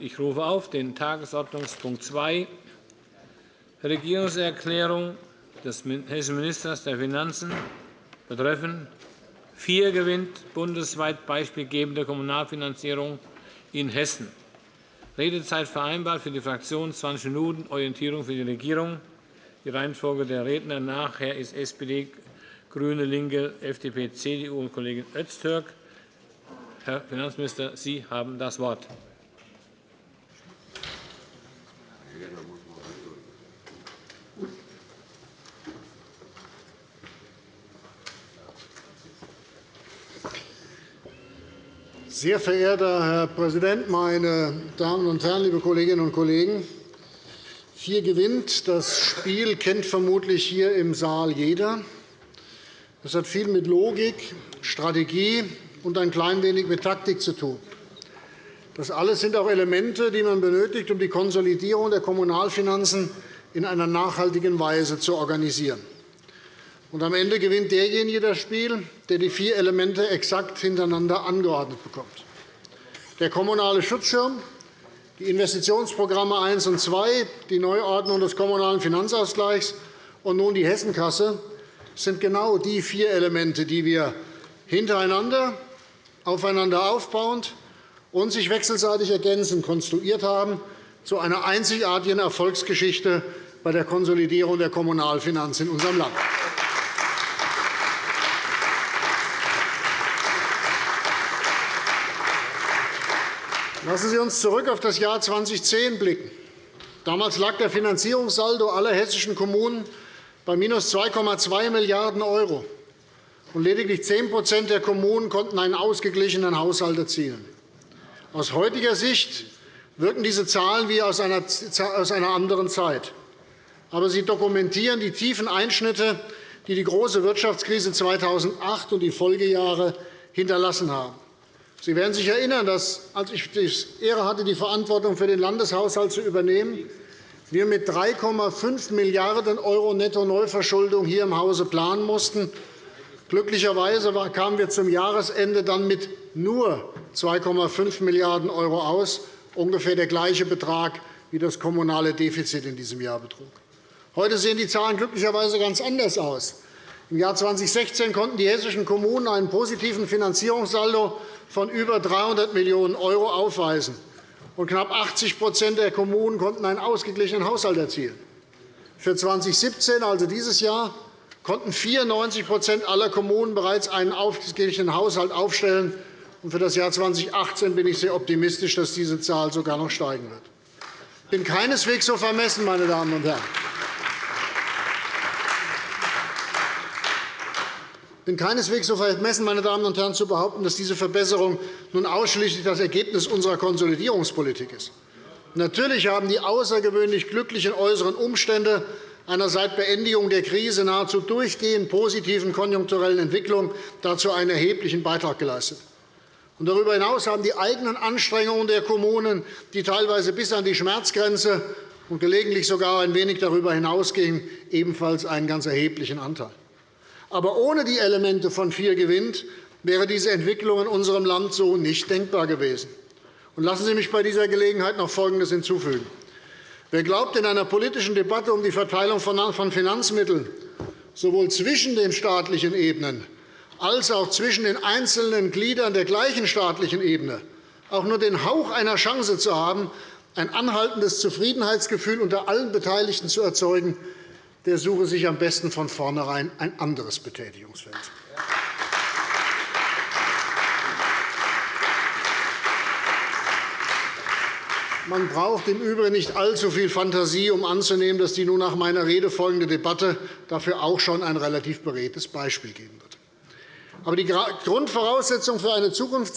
Ich rufe auf den Tagesordnungspunkt 2, Regierungserklärung des hessischen Ministers der Finanzen betreffend vier gewinnt bundesweit beispielgebende Kommunalfinanzierung in Hessen. Redezeit vereinbart für die Fraktion 20 Minuten, Orientierung für die Regierung. Die Reihenfolge der Redner nachher ist SPD, GRÜNE, LINKE, FDP, CDU und Kollegin Öztürk. Herr Finanzminister, Sie haben das Wort. Sehr verehrter Herr Präsident, meine Damen und Herren, liebe Kolleginnen und Kollegen! Vier gewinnt. Das Spiel kennt vermutlich hier im Saal jeder. Das hat viel mit Logik, Strategie und ein klein wenig mit Taktik zu tun. Das alles sind auch Elemente, die man benötigt, um die Konsolidierung der Kommunalfinanzen in einer nachhaltigen Weise zu organisieren. Und am Ende gewinnt derjenige das Spiel, der die vier Elemente exakt hintereinander angeordnet bekommt. Der kommunale Schutzschirm, die Investitionsprogramme 1 und 2, die Neuordnung des Kommunalen Finanzausgleichs und nun die Hessenkasse sind genau die vier Elemente, die wir hintereinander, aufeinander aufbauend und sich wechselseitig ergänzend konstruiert haben zu einer einzigartigen Erfolgsgeschichte bei der Konsolidierung der Kommunalfinanzen in unserem Land. Lassen Sie uns zurück auf das Jahr 2010 blicken. Damals lag der Finanzierungssaldo aller hessischen Kommunen bei minus 2,2 Milliarden €, und lediglich 10% der Kommunen konnten einen ausgeglichenen Haushalt erzielen. Aus heutiger Sicht wirken diese Zahlen wie aus einer anderen Zeit. Aber sie dokumentieren die tiefen Einschnitte, die die große Wirtschaftskrise 2008 und die Folgejahre hinterlassen haben. Sie werden sich erinnern, dass, als ich die Ehre hatte, die Verantwortung für den Landeshaushalt zu übernehmen, wir mit 3,5 Milliarden € Netto-Neuverschuldung hier im Hause planen mussten. Glücklicherweise kamen wir zum Jahresende dann mit nur 2,5 Milliarden € aus, ungefähr der gleiche Betrag, wie das kommunale Defizit in diesem Jahr betrug. Heute sehen die Zahlen glücklicherweise ganz anders aus. Im Jahr 2016 konnten die hessischen Kommunen einen positiven Finanzierungssaldo von über 300 Millionen € aufweisen, und knapp 80% der Kommunen konnten einen ausgeglichenen Haushalt erzielen. Für 2017, also dieses Jahr, konnten 94% aller Kommunen bereits einen ausgeglichenen Haushalt aufstellen. Für das Jahr 2018 bin ich sehr optimistisch, dass diese Zahl sogar noch steigen wird. Ich bin keineswegs so vermessen, meine Damen und Herren. Bin keineswegs so vermessen, meine Damen und Herren, zu behaupten, dass diese Verbesserung nun ausschließlich das Ergebnis unserer Konsolidierungspolitik ist. Natürlich haben die außergewöhnlich glücklichen äußeren Umstände einer seit Beendigung der Krise nahezu durchgehend positiven konjunkturellen Entwicklung dazu einen erheblichen Beitrag geleistet. darüber hinaus haben die eigenen Anstrengungen der Kommunen, die teilweise bis an die Schmerzgrenze und gelegentlich sogar ein wenig darüber hinausgingen, ebenfalls einen ganz erheblichen Anteil. Aber ohne die Elemente von vier gewinnt wäre diese Entwicklung in unserem Land so nicht denkbar gewesen. Lassen Sie mich bei dieser Gelegenheit noch Folgendes hinzufügen. Wer glaubt, in einer politischen Debatte um die Verteilung von Finanzmitteln sowohl zwischen den staatlichen Ebenen als auch zwischen den einzelnen Gliedern der gleichen staatlichen Ebene auch nur den Hauch einer Chance zu haben, ein anhaltendes Zufriedenheitsgefühl unter allen Beteiligten zu erzeugen, der suche sich am besten von vornherein ein anderes Betätigungsfeld. Man braucht im Übrigen nicht allzu viel Fantasie, um anzunehmen, dass die nun nach meiner Rede folgende Debatte dafür auch schon ein relativ beredtes Beispiel geben wird. Aber die Grundvoraussetzung für eine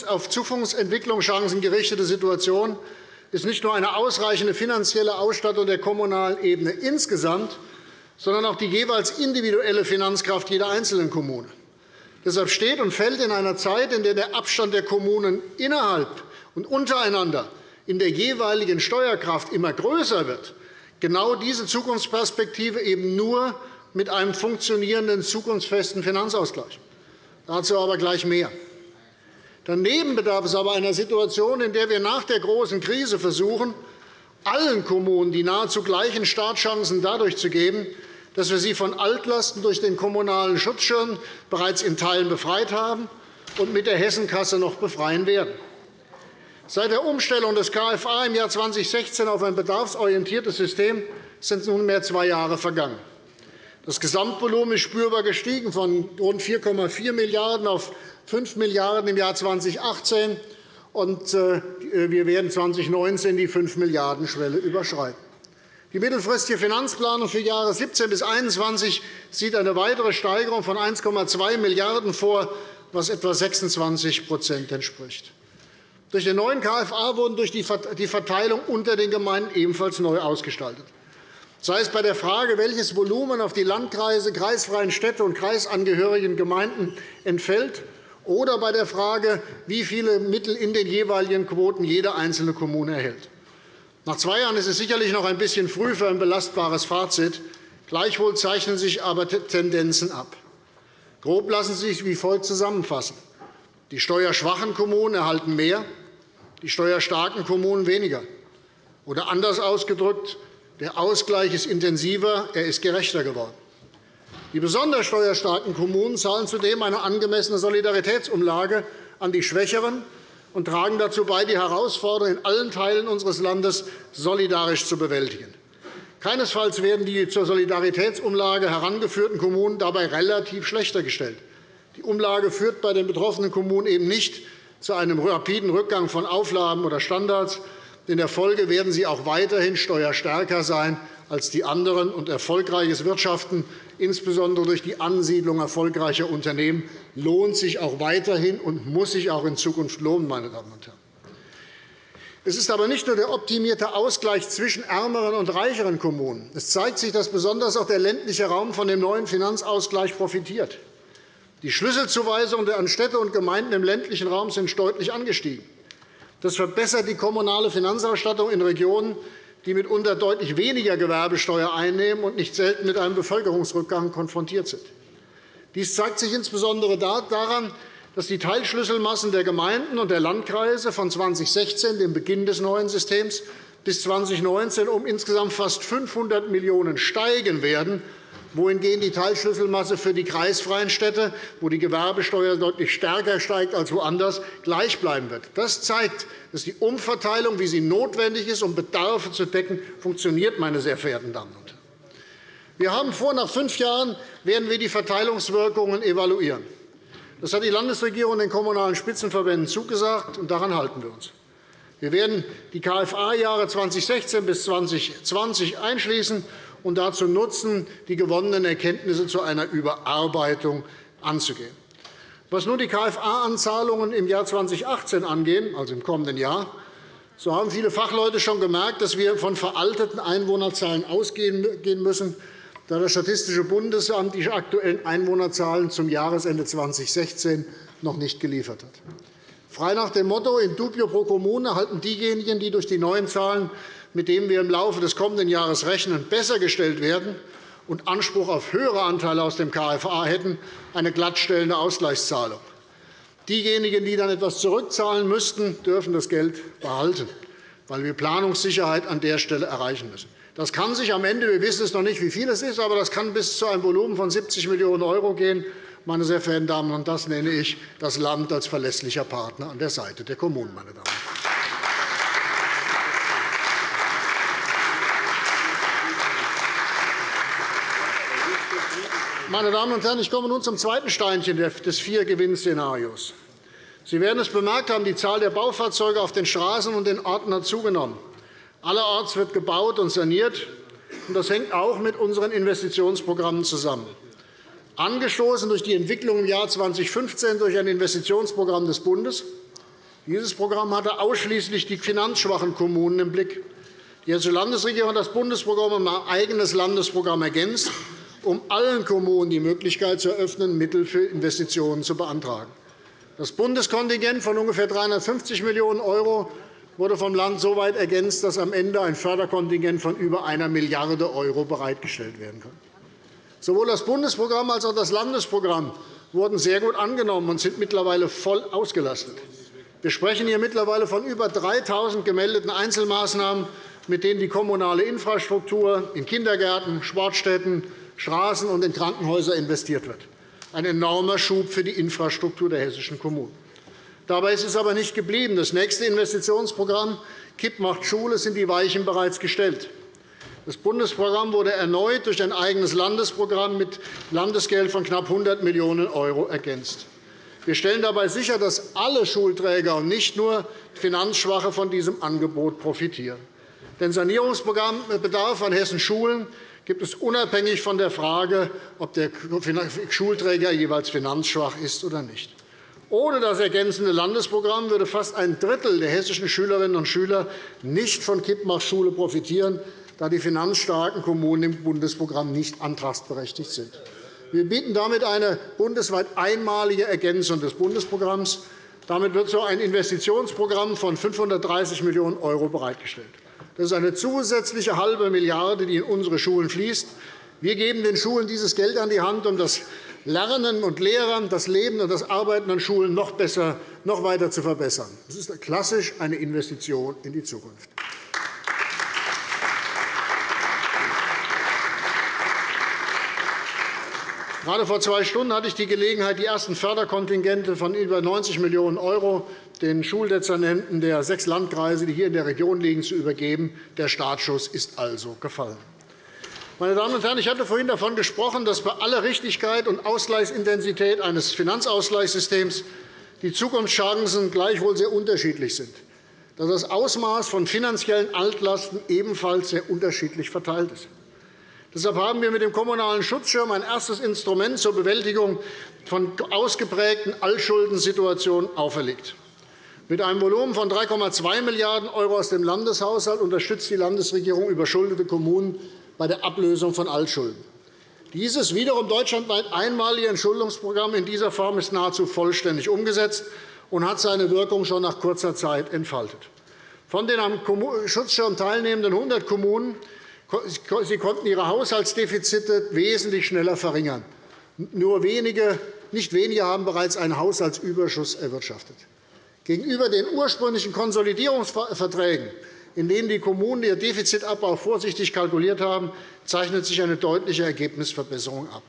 auf Zukunftsentwicklung chancengerichtete Situation ist nicht nur eine ausreichende finanzielle Ausstattung der kommunalen Ebene insgesamt, sondern auch die jeweils individuelle Finanzkraft jeder einzelnen Kommune. Deshalb steht und fällt in einer Zeit, in der der Abstand der Kommunen innerhalb und untereinander in der jeweiligen Steuerkraft immer größer wird, genau diese Zukunftsperspektive eben nur mit einem funktionierenden, zukunftsfesten Finanzausgleich. Dazu aber gleich mehr. Daneben bedarf es aber einer Situation, in der wir nach der großen Krise versuchen, allen Kommunen die nahezu gleichen Startchancen dadurch zu geben, dass wir sie von Altlasten durch den Kommunalen Schutzschirm bereits in Teilen befreit haben und mit der Hessenkasse noch befreien werden. Seit der Umstellung des KFA im Jahr 2016 auf ein bedarfsorientiertes System sind nunmehr zwei Jahre vergangen. Das Gesamtvolumen ist spürbar gestiegen von rund 4,4 Milliarden € auf 5 Milliarden € im Jahr 2018, und äh, wir werden 2019 die 5 Milliarden € Schwelle überschreiten. Die mittelfristige Finanzplanung für Jahre 2017 bis 2021 sieht eine weitere Steigerung von 1,2 Milliarden € vor, was etwa 26% entspricht. Durch den neuen KFA wurden durch die Verteilung unter den Gemeinden ebenfalls neu ausgestaltet sei es bei der Frage, welches Volumen auf die Landkreise, kreisfreien Städte und kreisangehörigen Gemeinden entfällt, oder bei der Frage, wie viele Mittel in den jeweiligen Quoten jede einzelne Kommune erhält. Nach zwei Jahren ist es sicherlich noch ein bisschen früh für ein belastbares Fazit. Gleichwohl zeichnen sich aber Tendenzen ab. Grob lassen sie sich wie folgt zusammenfassen. Die steuerschwachen Kommunen erhalten mehr, die steuerstarken Kommunen weniger. Oder anders ausgedrückt, der Ausgleich ist intensiver, er ist gerechter geworden. Die besonders steuerstarken Kommunen zahlen zudem eine angemessene Solidaritätsumlage an die Schwächeren und tragen dazu bei, die Herausforderungen in allen Teilen unseres Landes solidarisch zu bewältigen. Keinesfalls werden die zur Solidaritätsumlage herangeführten Kommunen dabei relativ schlechter gestellt. Die Umlage führt bei den betroffenen Kommunen eben nicht zu einem rapiden Rückgang von Auflagen oder Standards, in der Folge werden sie auch weiterhin steuerstärker sein als die anderen. Und erfolgreiches Wirtschaften, insbesondere durch die Ansiedlung erfolgreicher Unternehmen, lohnt sich auch weiterhin und muss sich auch in Zukunft lohnen. Meine Damen und Herren. Es ist aber nicht nur der optimierte Ausgleich zwischen ärmeren und reicheren Kommunen. Es zeigt sich, dass besonders auch der ländliche Raum von dem neuen Finanzausgleich profitiert. Die Schlüsselzuweisungen an Städte und Gemeinden im ländlichen Raum sind deutlich angestiegen. Das verbessert die kommunale Finanzausstattung in Regionen, die mitunter deutlich weniger Gewerbesteuer einnehmen und nicht selten mit einem Bevölkerungsrückgang konfrontiert sind. Dies zeigt sich insbesondere daran, dass die Teilschlüsselmassen der Gemeinden und der Landkreise von 2016, dem Beginn des neuen Systems, bis 2019 um insgesamt fast 500 Millionen € steigen werden, wohingegen die Teilschlüsselmasse für die kreisfreien Städte, wo die Gewerbesteuer deutlich stärker steigt als woanders, gleich bleiben wird. Das zeigt, dass die Umverteilung, wie sie notwendig ist, um Bedarfe zu decken, funktioniert. Meine sehr verehrten Damen und Herren. Wir haben vor, nach fünf Jahren werden wir die Verteilungswirkungen evaluieren. Das hat die Landesregierung den Kommunalen Spitzenverbänden zugesagt, und daran halten wir uns. Wir werden die KFA-Jahre 2016 bis 2020 einschließen und dazu nutzen, die gewonnenen Erkenntnisse zu einer Überarbeitung anzugehen. Was nun die KFA-Anzahlungen im Jahr 2018 angeht, also im kommenden Jahr, so haben viele Fachleute schon gemerkt, dass wir von veralteten Einwohnerzahlen ausgehen müssen, da das Statistische Bundesamt die aktuellen Einwohnerzahlen zum Jahresende 2016 noch nicht geliefert hat. Frei nach dem Motto in dubio pro Kommune erhalten diejenigen, die durch die neuen Zahlen mit dem wir im Laufe des kommenden Jahres rechnen, besser gestellt werden und Anspruch auf höhere Anteile aus dem KFA hätten, eine glattstellende Ausgleichszahlung. Diejenigen, die dann etwas zurückzahlen müssten, dürfen das Geld behalten, weil wir Planungssicherheit an der Stelle erreichen müssen. Das kann sich am Ende, wir wissen es noch nicht, wie viel es ist, aber das kann bis zu einem Volumen von 70 Millionen € gehen. Meine sehr verehrten Damen und Herren, das nenne ich das Land als verlässlicher Partner an der Seite der Kommunen. Meine Damen Meine Damen und Herren, ich komme nun zum zweiten Steinchen des Vier-Gewinn-Szenarios. Sie werden es bemerkt haben, die Zahl der Baufahrzeuge auf den Straßen und den Orten hat zugenommen. Allerorts wird gebaut und saniert. Das hängt auch mit unseren Investitionsprogrammen zusammen. Angestoßen durch die Entwicklung im Jahr 2015 durch ein Investitionsprogramm des Bundes. Dieses Programm hatte ausschließlich die finanzschwachen Kommunen im Blick. Die Hessische Landesregierung hat das Bundesprogramm um ein eigenes Landesprogramm ergänzt um allen Kommunen die Möglichkeit zu eröffnen, Mittel für Investitionen zu beantragen. Das Bundeskontingent von ungefähr 350 Millionen € wurde vom Land so weit ergänzt, dass am Ende ein Förderkontingent von über 1 Milliarde € bereitgestellt werden kann. Sowohl das Bundesprogramm als auch das Landesprogramm wurden sehr gut angenommen und sind mittlerweile voll ausgelastet. Wir sprechen hier mittlerweile von über 3.000 gemeldeten Einzelmaßnahmen, mit denen die kommunale Infrastruktur in Kindergärten, Sportstätten, Straßen und in Krankenhäuser investiert wird. Ein enormer Schub für die Infrastruktur der hessischen Kommunen. Dabei ist es aber nicht geblieben. Das nächste Investitionsprogramm KIP macht Schule sind die Weichen bereits gestellt. Das Bundesprogramm wurde erneut durch ein eigenes Landesprogramm mit Landesgeld von knapp 100 Millionen € ergänzt. Wir stellen dabei sicher, dass alle Schulträger und nicht nur Finanzschwache von diesem Angebot profitieren. Den Sanierungsbedarf an Hessens Schulen gibt es unabhängig von der Frage, ob der Schulträger jeweils finanzschwach ist oder nicht. Ohne das ergänzende Landesprogramm würde fast ein Drittel der hessischen Schülerinnen und Schüler nicht von Kippmach Schule profitieren, da die finanzstarken Kommunen im Bundesprogramm nicht antragsberechtigt sind. Wir bieten damit eine bundesweit einmalige Ergänzung des Bundesprogramms. Damit wird so ein Investitionsprogramm von 530 Millionen € bereitgestellt. Das ist eine zusätzliche halbe Milliarde, die in unsere Schulen fließt. Wir geben den Schulen dieses Geld an die Hand, um das Lernen und Lehren, das Leben und das Arbeiten an Schulen noch, besser, noch weiter zu verbessern. Das ist klassisch eine Investition in die Zukunft. Gerade vor zwei Stunden hatte ich die Gelegenheit, die ersten Förderkontingente von über 90 Millionen € den Schuldezernenten der sechs Landkreise, die hier in der Region liegen, zu übergeben. Der Startschuss ist also gefallen. Meine Damen und Herren, ich hatte vorhin davon gesprochen, dass bei aller Richtigkeit und Ausgleichsintensität eines Finanzausgleichssystems die Zukunftschancen gleichwohl sehr unterschiedlich sind, dass das Ausmaß von finanziellen Altlasten ebenfalls sehr unterschiedlich verteilt ist. Deshalb haben wir mit dem Kommunalen Schutzschirm ein erstes Instrument zur Bewältigung von ausgeprägten Altschuldensituationen auferlegt. Mit einem Volumen von 3,2 Milliarden € aus dem Landeshaushalt unterstützt die Landesregierung überschuldete Kommunen bei der Ablösung von Altschulden. Dieses wiederum deutschlandweit einmalige Entschuldungsprogramm in dieser Form ist nahezu vollständig umgesetzt und hat seine Wirkung schon nach kurzer Zeit entfaltet. Von den am Schutzschirm teilnehmenden 100 Kommunen Sie konnten ihre Haushaltsdefizite wesentlich schneller verringern. Nur wenige, nicht wenige haben bereits einen Haushaltsüberschuss erwirtschaftet. Gegenüber den ursprünglichen Konsolidierungsverträgen, in denen die Kommunen ihr Defizitabbau vorsichtig kalkuliert haben, zeichnet sich eine deutliche Ergebnisverbesserung ab.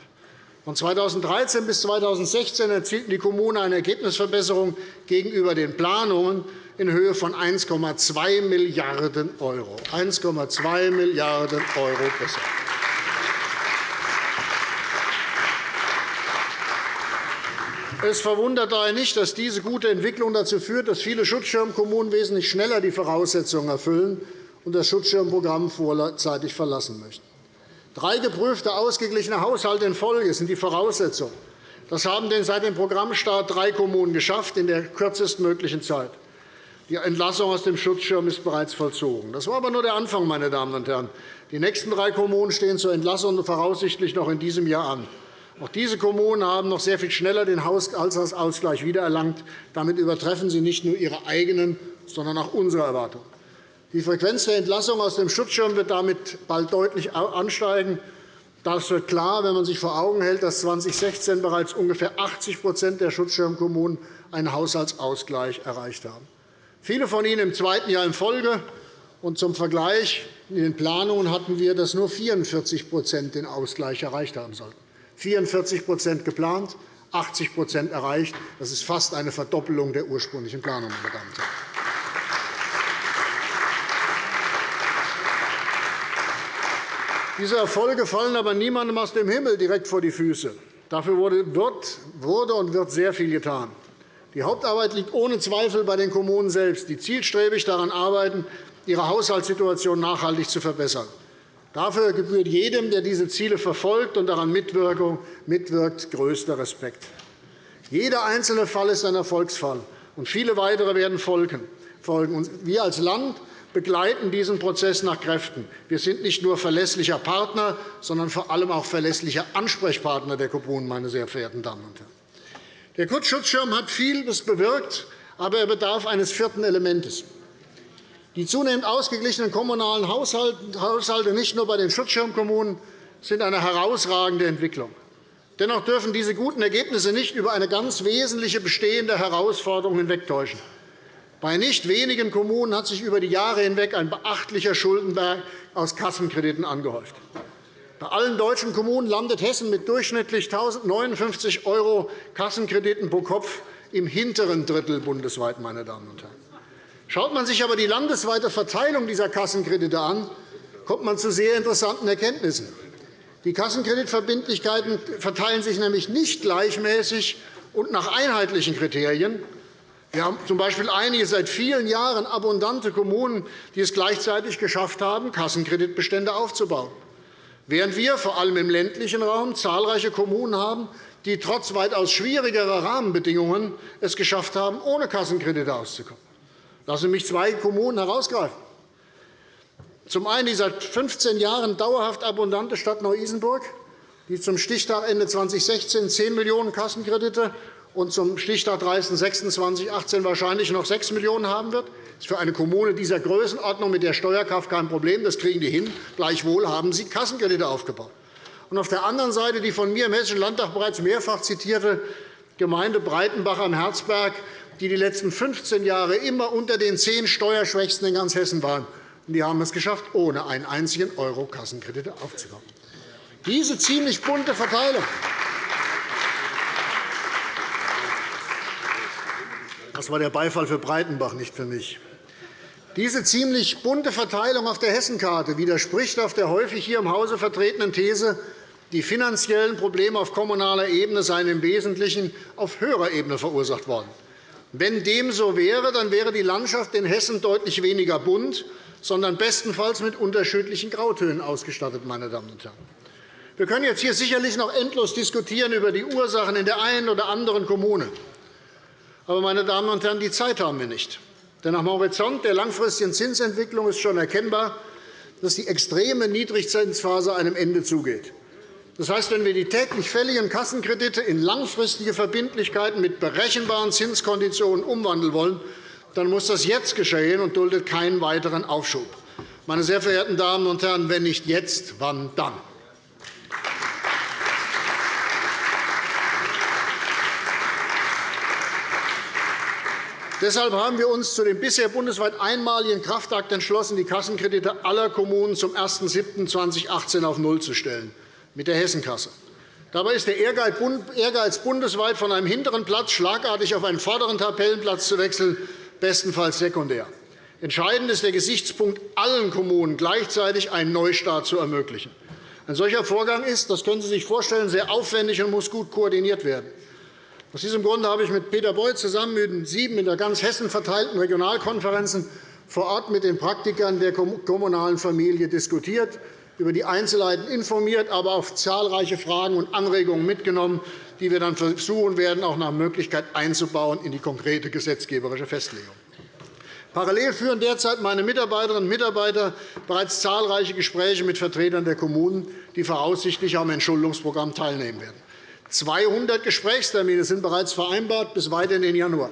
Von 2013 bis 2016 erzielten die Kommunen eine Ergebnisverbesserung gegenüber den Planungen in Höhe von 1,2 Milliarden €. 1,2 Milliarden € besser. Es verwundert daher nicht, dass diese gute Entwicklung dazu führt, dass viele Schutzschirmkommunen wesentlich schneller die Voraussetzungen erfüllen und das Schutzschirmprogramm vorzeitig verlassen möchten. Drei geprüfte, ausgeglichene Haushalte in Folge sind die Voraussetzung. Das haben denn seit dem Programmstart drei Kommunen geschafft in der kürzestmöglichen Zeit. Die Entlassung aus dem Schutzschirm ist bereits vollzogen. Das war aber nur der Anfang. Meine Damen und Herren. Die nächsten drei Kommunen stehen zur Entlassung voraussichtlich noch in diesem Jahr an. Auch diese Kommunen haben noch sehr viel schneller den Haushaltsausgleich wiedererlangt. Damit übertreffen sie nicht nur ihre eigenen, sondern auch unsere Erwartungen. Die Frequenz der Entlassung aus dem Schutzschirm wird damit bald deutlich ansteigen. Das wird klar, wenn man sich vor Augen hält, dass 2016 bereits ungefähr 80% der Schutzschirmkommunen einen Haushaltsausgleich erreicht haben. Viele von Ihnen im zweiten Jahr in Folge. Und zum Vergleich, in den Planungen hatten wir, dass nur 44% den Ausgleich erreicht haben sollten. 44% geplant, 80% erreicht. Das ist fast eine Verdoppelung der ursprünglichen Planung. Meine Damen und Herren. Diese Erfolge fallen aber niemandem aus dem Himmel direkt vor die Füße. Dafür wurde und wird sehr viel getan. Die Hauptarbeit liegt ohne Zweifel bei den Kommunen selbst, die zielstrebig daran arbeiten, ihre Haushaltssituation nachhaltig zu verbessern. Dafür gebührt jedem, der diese Ziele verfolgt und daran mitwirkt, größter Respekt. Jeder einzelne Fall ist ein Erfolgsfall, und viele weitere werden folgen. Wir als Land begleiten diesen Prozess nach Kräften. Wir sind nicht nur verlässlicher Partner, sondern vor allem auch verlässlicher Ansprechpartner der Kommunen. Meine sehr verehrten Damen und Herren. Der Kurzschutzschirm hat vieles bewirkt, aber er bedarf eines vierten Elements. Die zunehmend ausgeglichenen kommunalen Haushalte, nicht nur bei den Schutzschirmkommunen, sind eine herausragende Entwicklung. Dennoch dürfen diese guten Ergebnisse nicht über eine ganz wesentliche bestehende Herausforderung hinwegtäuschen. Bei nicht wenigen Kommunen hat sich über die Jahre hinweg ein beachtlicher Schuldenberg aus Kassenkrediten angehäuft. Bei allen deutschen Kommunen landet Hessen mit durchschnittlich 1.059 € Kassenkrediten pro Kopf im hinteren Drittel bundesweit. Meine Damen und Herren. Schaut man sich aber die landesweite Verteilung dieser Kassenkredite an, kommt man zu sehr interessanten Erkenntnissen. Die Kassenkreditverbindlichkeiten verteilen sich nämlich nicht gleichmäßig und nach einheitlichen Kriterien. Wir haben z.B. einige seit vielen Jahren abundante Kommunen, die es gleichzeitig geschafft haben, Kassenkreditbestände aufzubauen während wir vor allem im ländlichen Raum zahlreiche Kommunen haben, die trotz weitaus schwierigerer Rahmenbedingungen es geschafft haben, ohne Kassenkredite auszukommen. Lassen Sie mich zwei Kommunen herausgreifen. Zum einen die seit 15 Jahren dauerhaft abundante Stadt Neu-Isenburg, die zum Stichtag Ende 2016 10 Millionen € Kassenkredite und zum Stichtag 30.06.2018 wahrscheinlich noch 6 Millionen € haben wird. Das ist für eine Kommune dieser Größenordnung mit der Steuerkraft kein Problem. Das kriegen die hin. Gleichwohl haben sie Kassenkredite aufgebaut. Und auf der anderen Seite die von mir im Hessischen Landtag bereits mehrfach zitierte Gemeinde Breitenbach am Herzberg, die die letzten 15 Jahre immer unter den zehn Steuerschwächsten in ganz Hessen waren. Die haben es geschafft, ohne einen einzigen Euro Kassenkredite aufzubauen. Diese ziemlich bunte Verteilung Das war der Beifall für Breitenbach, nicht für mich. Diese ziemlich bunte Verteilung auf der Hessenkarte widerspricht auf der häufig hier im Hause vertretenen These, die finanziellen Probleme auf kommunaler Ebene seien im Wesentlichen auf höherer Ebene verursacht worden. Wenn dem so wäre, dann wäre die Landschaft in Hessen deutlich weniger bunt, sondern bestenfalls mit unterschiedlichen Grautönen ausgestattet. Meine Damen und Herren. Wir können jetzt hier sicherlich noch endlos diskutieren über die Ursachen in der einen oder anderen Kommune. Aber, meine Damen und Herren, die Zeit haben wir nicht. Denn am Horizont der langfristigen Zinsentwicklung ist schon erkennbar, dass die extreme Niedrigzinsphase einem Ende zugeht. Das heißt, wenn wir die täglich fälligen Kassenkredite in langfristige Verbindlichkeiten mit berechenbaren Zinskonditionen umwandeln wollen, dann muss das jetzt geschehen und duldet keinen weiteren Aufschub. Meine sehr verehrten Damen und Herren, wenn nicht jetzt, wann dann? Deshalb haben wir uns zu dem bisher bundesweit einmaligen Kraftakt entschlossen, die Kassenkredite aller Kommunen zum 01.07.2018 auf Null zu stellen, mit der Hessenkasse. Dabei ist der Ehrgeiz, bundesweit von einem hinteren Platz schlagartig auf einen vorderen Tabellenplatz zu wechseln, bestenfalls sekundär. Entscheidend ist der Gesichtspunkt, allen Kommunen gleichzeitig einen Neustart zu ermöglichen. Ein solcher Vorgang ist, das können Sie sich vorstellen, sehr aufwendig und muss gut koordiniert werden. Aus diesem Grunde habe ich mit Peter Beuth zusammen mit sieben in der ganz Hessen verteilten Regionalkonferenzen vor Ort mit den Praktikern der kommunalen Familie diskutiert, über die Einzelheiten informiert, aber auch zahlreiche Fragen und Anregungen mitgenommen, die wir dann versuchen werden, auch nach Möglichkeit einzubauen in die konkrete gesetzgeberische Festlegung. Parallel führen derzeit meine Mitarbeiterinnen und Mitarbeiter bereits zahlreiche Gespräche mit Vertretern der Kommunen, die voraussichtlich am Entschuldungsprogramm teilnehmen werden. 200 Gesprächstermine sind bereits vereinbart bis weit in den Januar.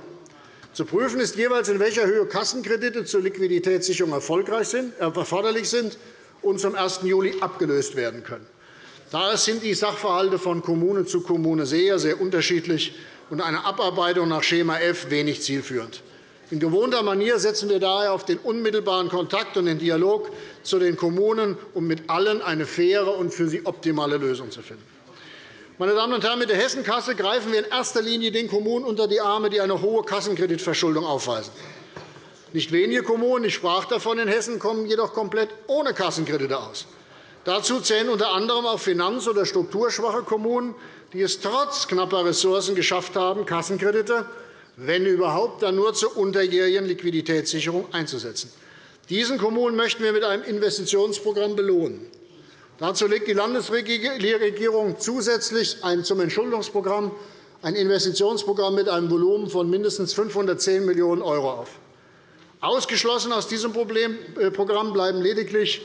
Zu prüfen ist jeweils, in welcher Höhe Kassenkredite zur Liquiditätssicherung äh, erforderlich sind und zum 1. Juli abgelöst werden können. Daher sind die Sachverhalte von Kommune zu Kommune sehr, sehr unterschiedlich und eine Abarbeitung nach Schema F wenig zielführend. In gewohnter Manier setzen wir daher auf den unmittelbaren Kontakt und den Dialog zu den Kommunen, um mit allen eine faire und für sie optimale Lösung zu finden. Meine Damen und Herren, mit der Hessenkasse greifen wir in erster Linie den Kommunen unter die Arme, die eine hohe Kassenkreditverschuldung aufweisen. Nicht wenige Kommunen, ich sprach davon in Hessen, kommen jedoch komplett ohne Kassenkredite aus. Dazu zählen unter anderem auch finanz- oder strukturschwache Kommunen, die es trotz knapper Ressourcen geschafft haben, Kassenkredite, wenn überhaupt, dann nur zur unterjährigen Liquiditätssicherung einzusetzen. Diesen Kommunen möchten wir mit einem Investitionsprogramm belohnen. Dazu legt die Landesregierung zusätzlich zum Entschuldungsprogramm ein Investitionsprogramm mit einem Volumen von mindestens 510 Millionen € auf. Ausgeschlossen aus diesem äh, Programm bleiben lediglich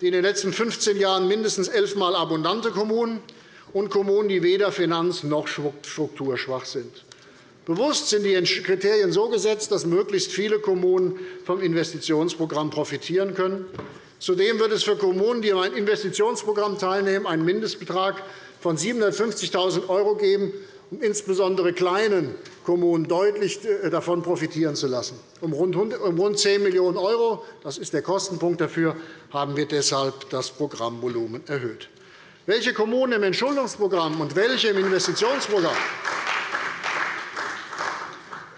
die in den letzten 15 Jahren mindestens elfmal abundante Kommunen und Kommunen, die weder finanz- noch strukturschwach sind. Bewusst sind die Kriterien so gesetzt, dass möglichst viele Kommunen vom Investitionsprogramm profitieren können. Zudem wird es für Kommunen, die an einem Investitionsprogramm teilnehmen, einen Mindestbetrag von 750.000 € geben, um insbesondere kleinen Kommunen deutlich äh, davon profitieren zu lassen. Um rund 10 Millionen €, das ist der Kostenpunkt dafür, haben wir deshalb das Programmvolumen erhöht. Welche Kommunen im Entschuldungsprogramm und welche im Investitionsprogramm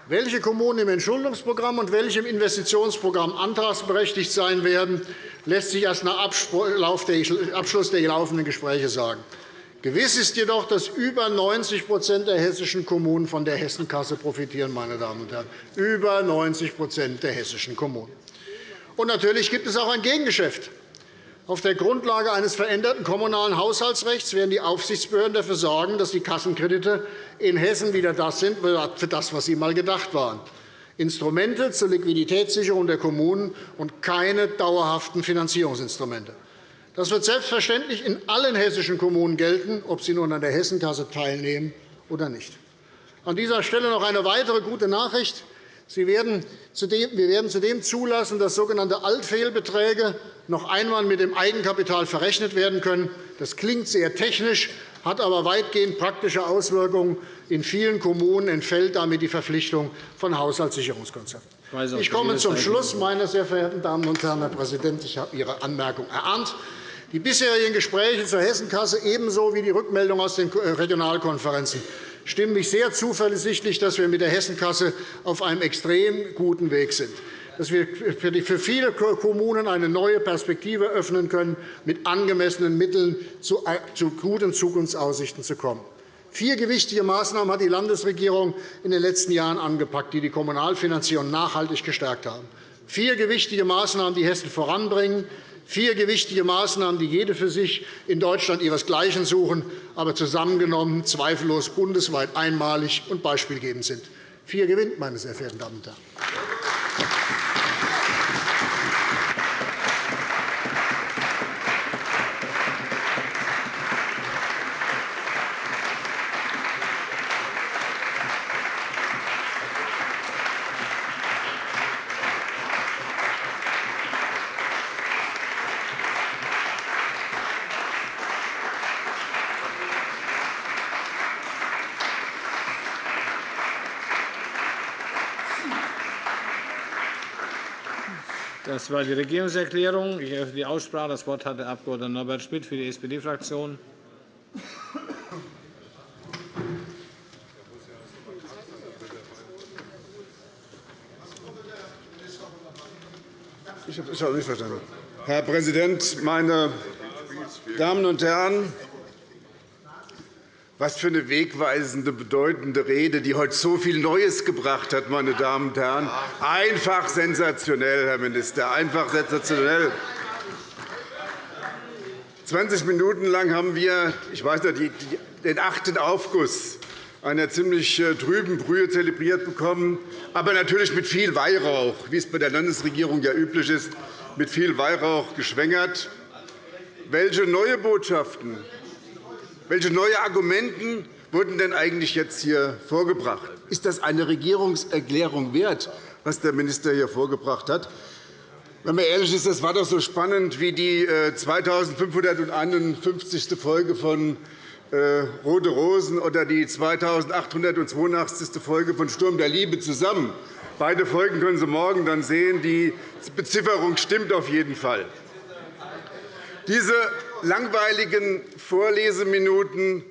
welche Kommunen im Entschuldungsprogramm und welche im Investitionsprogramm antragsberechtigt sein werden, lässt sich erst nach Abschluss der laufenden Gespräche sagen. Gewiss ist jedoch, dass über 90% der hessischen Kommunen von der Hessenkasse profitieren. Meine Damen und Herren. Über 90 der hessischen Kommunen. Und natürlich gibt es auch ein Gegengeschäft. Auf der Grundlage eines veränderten kommunalen Haushaltsrechts werden die Aufsichtsbehörden dafür sorgen, dass die Kassenkredite in Hessen wieder das sind, für das, was sie einmal gedacht waren. Instrumente zur Liquiditätssicherung der Kommunen und keine dauerhaften Finanzierungsinstrumente. Das wird selbstverständlich in allen hessischen Kommunen gelten, ob sie nun an der Hessenkasse teilnehmen oder nicht. An dieser Stelle noch eine weitere gute Nachricht. Wir werden zudem zulassen, dass sogenannte Altfehlbeträge noch einmal mit dem Eigenkapital verrechnet werden können. Das klingt sehr technisch, hat aber weitgehend praktische Auswirkungen. In vielen Kommunen entfällt damit die Verpflichtung von Haushaltssicherungskonzepten. Ich komme zum Schluss, meine sehr verehrten Damen und Herren. Herr Präsident, ich habe Ihre Anmerkung erahnt. Die bisherigen Gespräche zur Hessenkasse ebenso wie die Rückmeldung aus den Regionalkonferenzen stimmen mich sehr zuversichtlich, dass wir mit der Hessenkasse auf einem extrem guten Weg sind dass wir für viele Kommunen eine neue Perspektive öffnen können, mit angemessenen Mitteln zu guten Zukunftsaussichten zu kommen. Vier gewichtige Maßnahmen hat die Landesregierung in den letzten Jahren angepackt, die die Kommunalfinanzierung nachhaltig gestärkt haben. Vier gewichtige Maßnahmen, die Hessen voranbringen, Vier gewichtige Maßnahmen, die jede für sich in Deutschland ihresgleichen suchen, aber zusammengenommen zweifellos bundesweit einmalig und beispielgebend sind. Vier gewinnt, meine sehr verehrten Damen und Herren. Das war die Regierungserklärung. Ich eröffne die Aussprache. Das Wort hat der Abg. Norbert Schmitt für die SPD-Fraktion. Ich habe nicht verstanden. Herr Präsident, meine Damen und Herren! Was für eine wegweisende, bedeutende Rede, die heute so viel Neues gebracht hat, meine Damen und Herren. Einfach sensationell, Herr Minister, einfach sensationell. 20 Minuten lang haben wir ich weiß nicht, den achten Aufguss einer ziemlich äh, trüben Brühe zelebriert bekommen, aber natürlich mit viel Weihrauch, wie es bei der Landesregierung ja üblich ist, mit viel Weihrauch geschwängert. Welche neue Botschaften welche neue Argumente wurden denn eigentlich jetzt hier vorgebracht? Ist das eine Regierungserklärung wert, was der Minister hier vorgebracht hat? Wenn man ehrlich ist, das war doch so spannend wie die 2551. Äh, Folge von äh, Rote Rosen oder die 2882. Folge von Sturm der Liebe zusammen. Beide Folgen können Sie morgen dann sehen. Die Bezifferung stimmt auf jeden Fall. Diese langweiligen Vorleseminuten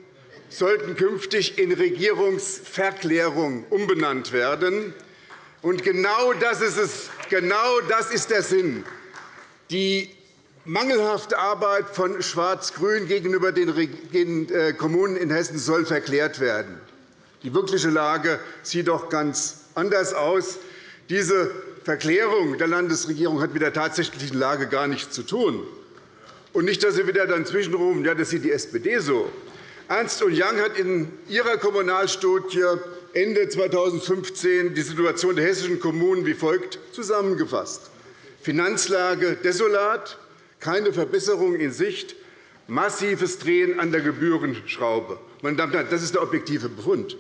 sollten künftig in Regierungsverklärung umbenannt werden. Und genau das ist, es. genau das ist der Sinn. Die mangelhafte Arbeit von Schwarz-Grün gegenüber den äh, Kommunen in Hessen soll verklärt werden. Die wirkliche Lage sieht doch ganz anders aus. Diese Verklärung der Landesregierung hat mit der tatsächlichen Lage gar nichts zu tun. Und nicht, dass Sie wieder dann zwischenrufen, ja, das sieht die SPD so. Ernst Young hat in ihrer Kommunalstudie Ende 2015 die Situation der hessischen Kommunen wie folgt zusammengefasst. Finanzlage desolat, keine Verbesserung in Sicht, massives Drehen an der Gebührenschraube. Meine Damen und Herren, das ist der objektive Befund.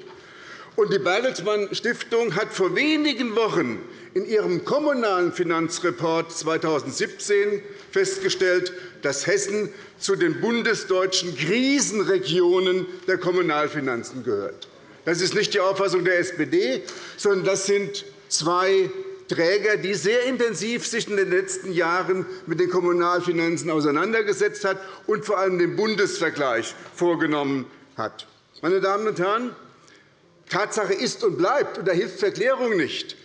Und die Bertelsmann Stiftung hat vor wenigen Wochen in ihrem Kommunalen Finanzreport 2017 festgestellt, dass Hessen zu den bundesdeutschen Krisenregionen der Kommunalfinanzen gehört. Das ist nicht die Auffassung der SPD, sondern das sind zwei Träger, die sehr intensiv sich in den letzten Jahren mit den Kommunalfinanzen auseinandergesetzt hat und vor allem den Bundesvergleich vorgenommen hat. Meine Damen und Herren, Tatsache ist und bleibt, und da hilft Verklärung nicht,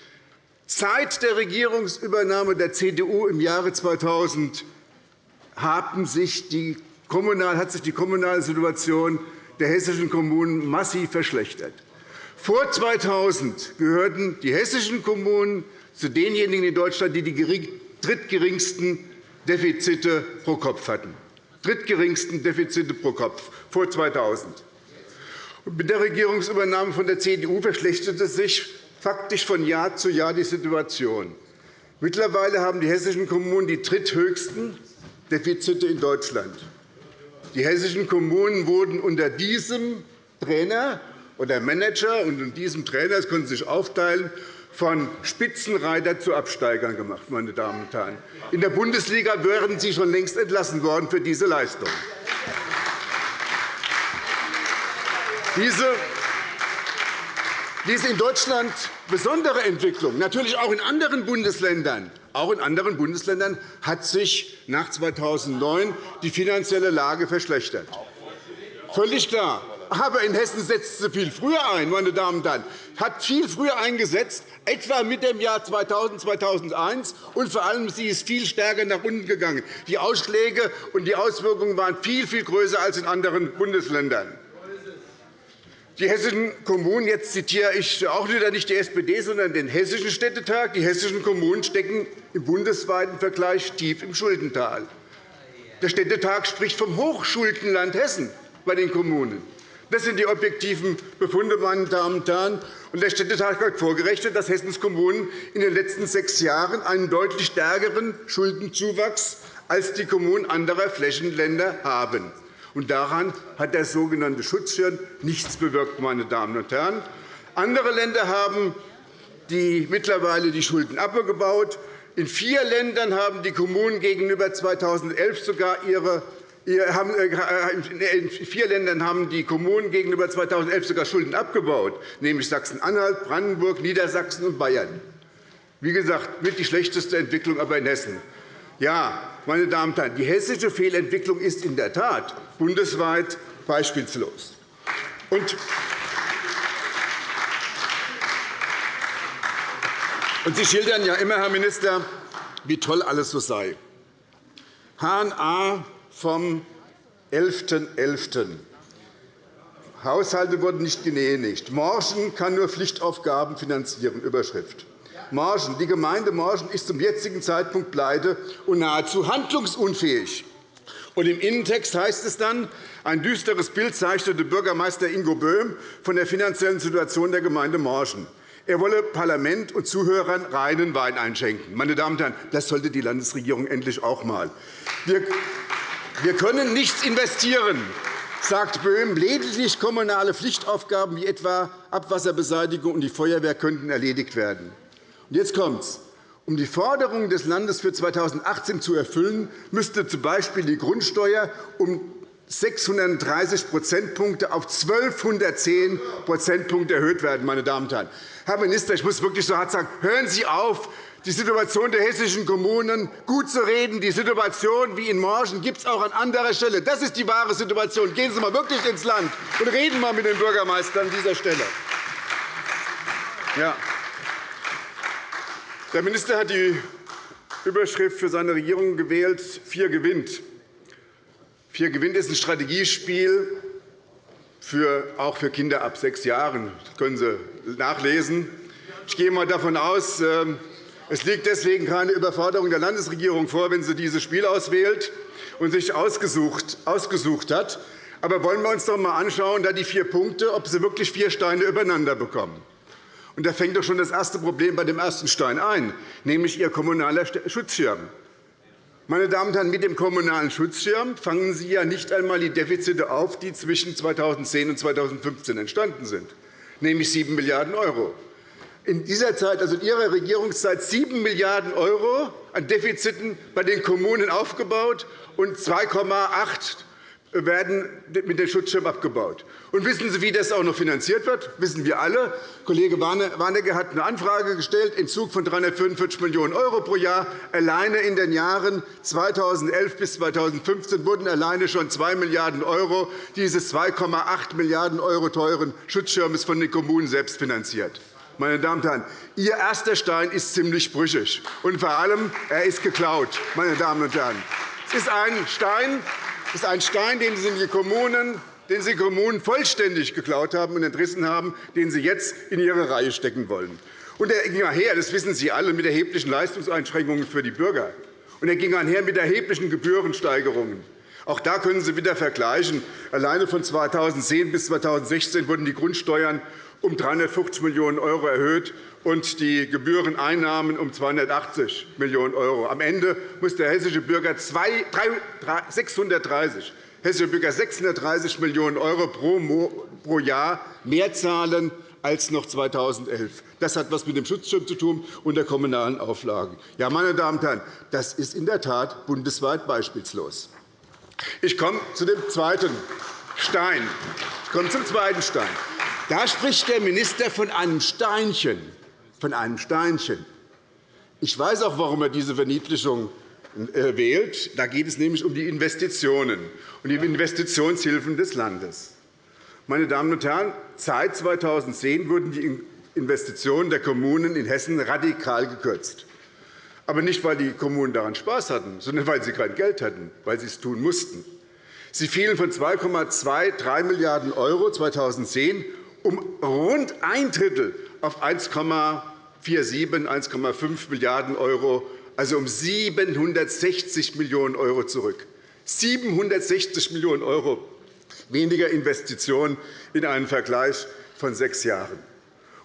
Seit der Regierungsübernahme der CDU im Jahre 2000 haben sich die hat sich die kommunale Situation der hessischen Kommunen massiv verschlechtert. Vor 2000 gehörten die hessischen Kommunen zu denjenigen in Deutschland, die die drittgeringsten Defizite pro Kopf hatten. Drittgeringsten Defizite pro Kopf vor 2000. Mit der Regierungsübernahme von der CDU verschlechterte sich faktisch von Jahr zu Jahr die Situation. Mittlerweile haben die hessischen Kommunen die dritthöchsten Defizite in Deutschland. Die hessischen Kommunen wurden unter diesem Trainer oder Manager und in diesem Trainer, das können Sie sich aufteilen, von Spitzenreiter zu Absteigern gemacht. Meine Damen und Herren. In der Bundesliga wären Sie schon längst entlassen worden für diese Leistung. Diese in Deutschland besondere Entwicklung, natürlich auch in anderen Bundesländern, auch in anderen Bundesländern hat sich nach 2009 die finanzielle Lage verschlechtert. Völlig klar. Aber in Hessen setzt sie viel früher ein, meine Damen und Herren, hat viel früher eingesetzt, etwa mit dem Jahr 2000, 2001, und vor allem sie ist viel stärker nach unten gegangen. Die Ausschläge und die Auswirkungen waren viel, viel größer als in anderen Bundesländern. Die hessischen Kommunen, jetzt zitiere ich auch wieder nicht die SPD, sondern den Hessischen Städtetag, die hessischen Kommunen stecken im bundesweiten Vergleich tief im Schuldental. Der Städtetag spricht vom Hochschuldenland Hessen bei den Kommunen. Das sind die objektiven Befunde, meine Damen und Herren. Der Städtetag hat vorgerechnet, dass Hessens Kommunen in den letzten sechs Jahren einen deutlich stärkeren Schuldenzuwachs als die Kommunen anderer Flächenländer haben. Und daran hat der sogenannte Schutzschirm nichts bewirkt. Meine Damen und Herren. Andere Länder haben die mittlerweile die Schulden abgebaut. In vier Ländern haben die Kommunen gegenüber 2011 sogar ihre äh, in vier Ländern haben die Kommunen gegenüber 2011 sogar Schulden abgebaut, nämlich Sachsen-Anhalt, Brandenburg, Niedersachsen und Bayern. Wie gesagt, mit die schlechteste Entwicklung aber in Hessen. Ja, meine Damen und Herren, die hessische Fehlentwicklung ist in der Tat bundesweit beispielslos. Und Sie schildern ja immer, Herr Minister, wie toll alles so sei. HNA vom 11.11. .11. Haushalte wurden nicht genehmigt. Morschen kann nur Pflichtaufgaben finanzieren. Überschrift. Margen. Die Gemeinde Morschen ist zum jetzigen Zeitpunkt pleite und nahezu handlungsunfähig. Und Im Innentext heißt es dann, ein düsteres Bild zeichnete Bürgermeister Ingo Böhm von der finanziellen Situation der Gemeinde Morschen. Er wolle Parlament und Zuhörern reinen Wein einschenken. Meine Damen und Herren, das sollte die Landesregierung endlich auch einmal. Wir können nichts investieren, sagt Böhm. Lediglich kommunale Pflichtaufgaben wie etwa Abwasserbeseitigung und die Feuerwehr könnten erledigt werden. Jetzt kommt's. Um die Forderungen des Landes für 2018 zu erfüllen, müsste z. B. die Grundsteuer um 630 Prozentpunkte auf 1.210 Prozentpunkte erhöht werden. Meine Damen und Herren. Herr Minister, ich muss wirklich so hart sagen, hören Sie auf, die Situation der hessischen Kommunen gut zu reden. Die Situation wie in Morgen gibt es auch an anderer Stelle. Das ist die wahre Situation. Gehen Sie einmal wirklich ins Land und reden einmal mit den Bürgermeistern an dieser Stelle. Ja. Der Minister hat die Überschrift für seine Regierung gewählt, Vier gewinnt. Vier gewinnt ist ein Strategiespiel, für, auch für Kinder ab sechs Jahren. Das können Sie nachlesen. Ich gehe einmal davon aus, ähm, es liegt deswegen keine Überforderung der Landesregierung vor, wenn sie dieses Spiel auswählt und sich ausgesucht, ausgesucht hat. Aber wollen wir uns doch einmal anschauen, da die vier Punkte, ob sie wirklich vier Steine übereinander bekommen. Und da fängt doch schon das erste Problem bei dem ersten Stein ein, nämlich Ihr kommunaler Schutzschirm. Meine Damen und Herren, mit dem kommunalen Schutzschirm fangen Sie ja nicht einmal die Defizite auf, die zwischen 2010 und 2015 entstanden sind. nämlich 7 Milliarden € in dieser Zeit, also in Ihrer Regierungszeit, 7 Milliarden € an Defiziten bei den Kommunen aufgebaut und 2,8 werden mit dem Schutzschirm abgebaut. Und wissen Sie, wie das auch noch finanziert wird? Das wissen wir alle. Kollege Warnecke hat eine Anfrage gestellt, Entzug von 345 Millionen € pro Jahr. Alleine in den Jahren 2011 bis 2015 wurden alleine schon 2 Milliarden € dieses 2,8 Milliarden € teuren Schutzschirms von den Kommunen selbst finanziert. Meine Damen und Herren, Ihr erster Stein ist ziemlich brüchig, und vor allem er ist geklaut. Meine Damen und Herren. Es ist ein Stein, ist ein Stein den Sie den Kommunen den Sie Kommunen vollständig geklaut haben und entrissen haben, den Sie jetzt in Ihre Reihe stecken wollen. Und er ging einher, das wissen Sie alle, mit erheblichen Leistungseinschränkungen für die Bürger. Und er ging einher mit erheblichen Gebührensteigerungen. Auch da können Sie wieder vergleichen. Alleine von 2010 bis 2016 wurden die Grundsteuern um 350 Millionen € erhöht und die Gebühreneinnahmen um 280 Millionen €. Am Ende muss der hessische Bürger 630 hessische Bürger 630 Millionen € pro Jahr mehr zahlen als noch 2011. Das hat etwas mit dem Schutzschirm zu tun und der kommunalen Auflagen. Ja, meine Damen und Herren, das ist in der Tat bundesweit beispielslos. Ich komme zu dem zweiten Stein. Ich komme zum zweiten Stein. Da spricht der Minister von einem Steinchen. Von einem Steinchen. Ich weiß auch, warum er diese Verniedlichung äh, wählt. Da geht es nämlich um die Investitionen und die Investitionshilfen des Landes. Meine Damen und Herren, seit 2010 wurden die Investitionen der Kommunen in Hessen radikal gekürzt. Aber nicht, weil die Kommunen daran Spaß hatten, sondern weil sie kein Geld hatten, weil sie es tun mussten. Sie fielen von 2,23 Milliarden € 2010 um rund ein Drittel auf 1,47, 1,5 Milliarden €, also um 760 Millionen € zurück. 760 Millionen € weniger Investitionen in einem Vergleich von sechs Jahren.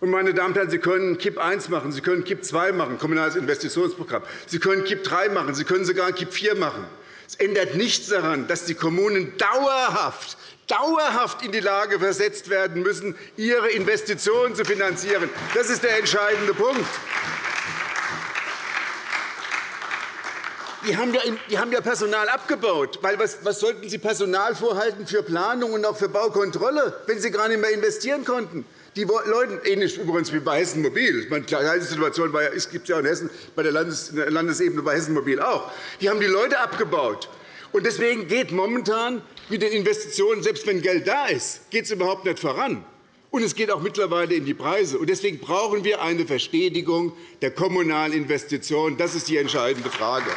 Meine Damen und Herren, Sie können KIP I machen, Sie können KIP II machen, Kommunales Investitionsprogramm. Sie können KIP III machen, Sie können sogar KIP IV machen. Es ändert nichts daran, dass die Kommunen dauerhaft dauerhaft in die Lage versetzt werden müssen, ihre Investitionen zu finanzieren. Das ist der entscheidende Punkt. Die haben, ja, die haben Personal abgebaut. Was, was sollten Sie Personal vorhalten für Planung und auch für Baukontrolle, wenn Sie gar nicht mehr investieren konnten? Die Leute, ähnlich übrigens wie bei Hessen Mobil, die gleiche Situation gibt es ja in Hessen, bei der Landesebene bei Hessen Mobil auch. Die haben die Leute abgebaut. Deswegen geht momentan mit den Investitionen, selbst wenn Geld da ist, geht es überhaupt nicht voran. Und es geht auch mittlerweile in die Preise. Deswegen brauchen wir eine Verstetigung der kommunalen Investitionen. Das ist die entscheidende Frage.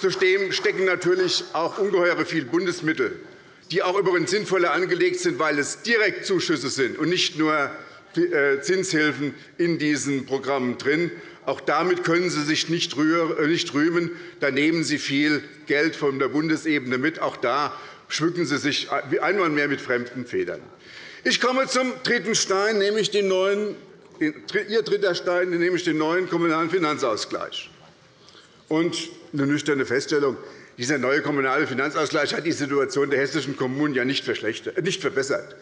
Zudem stecken natürlich auch ungeheure viele Bundesmittel, die auch übrigens sinnvoller angelegt sind, weil es Direktzuschüsse sind und nicht nur äh, Zinshilfen in diesen Programmen drin. Auch damit können Sie sich nicht rühmen. Da nehmen Sie viel Geld von der Bundesebene mit. Auch da schmücken Sie sich einmal mehr mit fremden Federn. Ich komme zum dritten Stein, nämlich den neuen, Ihr dritter Stein, nämlich den neuen Kommunalen Finanzausgleich. Und eine nüchterne Feststellung. Dieser neue Kommunale Finanzausgleich hat die Situation der hessischen Kommunen ja nicht, nicht verbessert.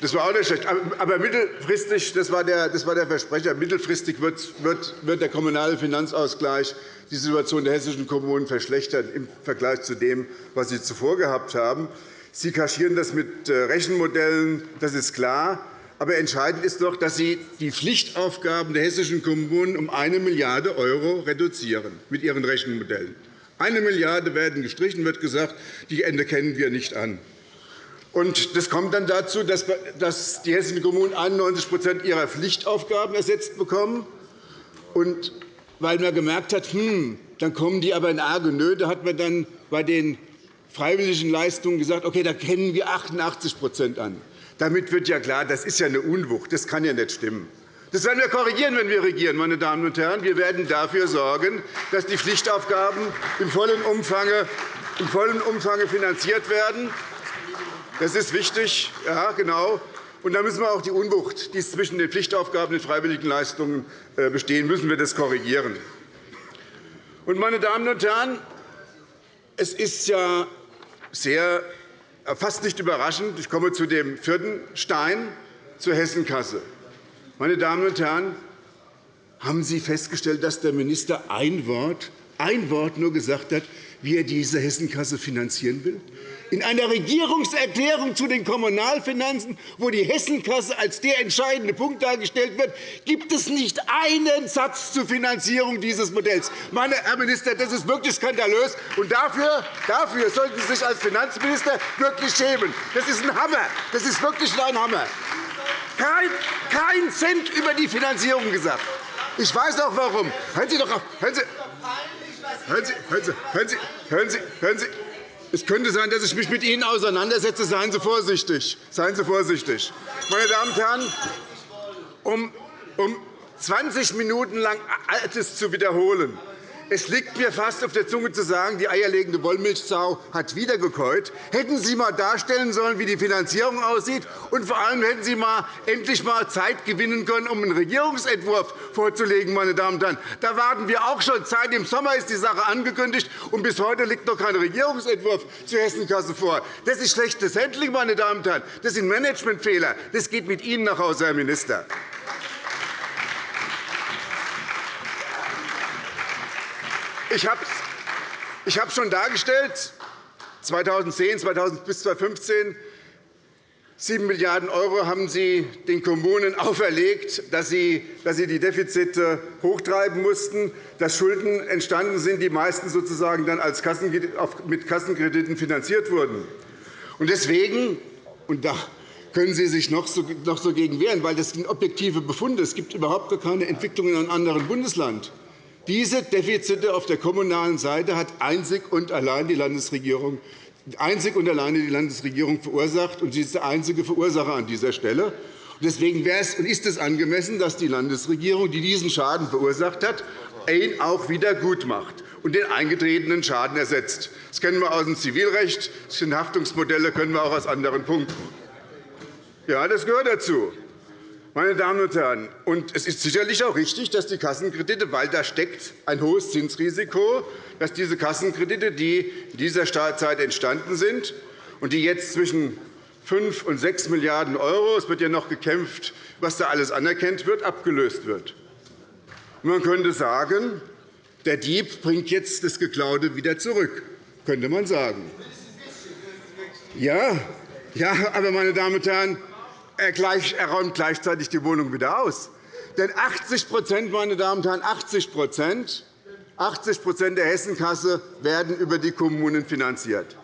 Das war auch nicht schlecht. Aber mittelfristig, das war der, Versprecher, mittelfristig wird der kommunale Finanzausgleich die Situation der hessischen Kommunen verschlechtern im Vergleich zu dem, was sie zuvor gehabt haben. Sie kaschieren das mit äh, Rechenmodellen, das ist klar. Aber entscheidend ist doch, dass Sie die Pflichtaufgaben der hessischen Kommunen um 1 Milliarde € reduzieren mit Ihren Rechenmodellen. Eine Milliarde werden gestrichen, wird gesagt, die Ende kennen wir nicht an. Und das kommt dann dazu, dass die hessischen Kommunen 91% ihrer Pflichtaufgaben ersetzt bekommen. Und weil man gemerkt hat, hm, dann kommen die aber in arge Nöte, hat man dann bei den freiwilligen Leistungen gesagt, okay, da kennen wir 88% an. Damit wird ja klar, das ist ja eine Unwucht. Das kann ja nicht stimmen. Das werden wir korrigieren, wenn wir regieren. Meine Damen und Herren. Wir werden dafür sorgen, dass die Pflichtaufgaben im vollen Umfang finanziert werden. Das ist wichtig. Ja, genau. Und da müssen wir auch die Unwucht, die zwischen den Pflichtaufgaben und den freiwilligen Leistungen äh, bestehen, müssen wir das korrigieren. Und, meine Damen und Herren, es ist ja sehr, fast nicht überraschend. Ich komme zu dem vierten Stein, zur Hessenkasse. Meine Damen und Herren, haben Sie festgestellt, dass der Minister ein Wort, ein Wort nur gesagt hat, wie er diese Hessenkasse finanzieren will? In einer Regierungserklärung zu den Kommunalfinanzen, wo die Hessenkasse als der entscheidende Punkt dargestellt wird, gibt es nicht einen Satz zur Finanzierung dieses Modells. Meine Herr Minister, das ist wirklich skandalös, und dafür, dafür sollten Sie sich als Finanzminister wirklich schämen. Das ist ein Hammer. Das ist wirklich ein Hammer. Kein, kein Cent über die Finanzierung gesagt. Ich weiß auch warum. Hören Sie doch auf. Hören Sie, hören Sie, hören Sie, hören Sie, hören Sie, hören Sie. Es könnte sein, dass ich mich mit Ihnen auseinandersetze. Seien Sie vorsichtig. Seien Sie vorsichtig. Meine Damen und Herren, um, um 20 Minuten lang Altes zu wiederholen, es liegt mir fast auf der Zunge zu sagen, die eierlegende Wollmilchsau hat wieder gekäut. Hätten Sie einmal darstellen sollen, wie die Finanzierung aussieht, und vor allem hätten Sie mal endlich einmal Zeit gewinnen können, um einen Regierungsentwurf vorzulegen. Meine Damen und Herren. Da warten wir auch schon. Seit dem Sommer ist die Sache angekündigt, und bis heute liegt noch kein Regierungsentwurf zur Hessenkasse vor. Das ist schlechtes Handling, meine Damen und Herren. Das sind Managementfehler. Das geht mit Ihnen nach Hause, Herr Minister. Ich habe es schon dargestellt, 2010 2000 bis 2015 7 Milliarden € haben Sie den Kommunen auferlegt, dass sie die Defizite hochtreiben mussten, dass Schulden entstanden sind, die meistens sozusagen dann als mit Kassenkrediten finanziert wurden. Deswegen, und da können Sie sich noch so gegen wehren, weil das sind objektive Befunde. Es gibt überhaupt keine Entwicklung in einem anderen Bundesland. Diese Defizite auf der kommunalen Seite hat einzig und allein die Landesregierung einzig und alleine die Landesregierung verursacht, und sie ist der einzige Verursacher an dieser Stelle. Deswegen es und ist es angemessen, dass die Landesregierung, die diesen Schaden verursacht hat, ihn auch wieder gutmacht und den eingetretenen Schaden ersetzt. Das kennen wir aus dem Zivilrecht. Das sind Haftungsmodelle, können wir auch aus anderen Punkten. Ja, das gehört dazu. Meine Damen und Herren, und es ist sicherlich auch richtig, dass die Kassenkredite, weil da steckt ein hohes Zinsrisiko, dass diese Kassenkredite, die in dieser Zeit entstanden sind und die jetzt zwischen 5 und 6 Milliarden €, es wird ja noch gekämpft, was da alles anerkannt wird, abgelöst wird. Man könnte sagen, der Dieb bringt jetzt das Geklaute wieder zurück, könnte man sagen. Ja, ja, aber, meine Damen und Herren, er räumt gleichzeitig die Wohnung wieder aus. Denn 80 meine Damen und Herren, 80 80 der Hessenkasse werden über die Kommunen finanziert.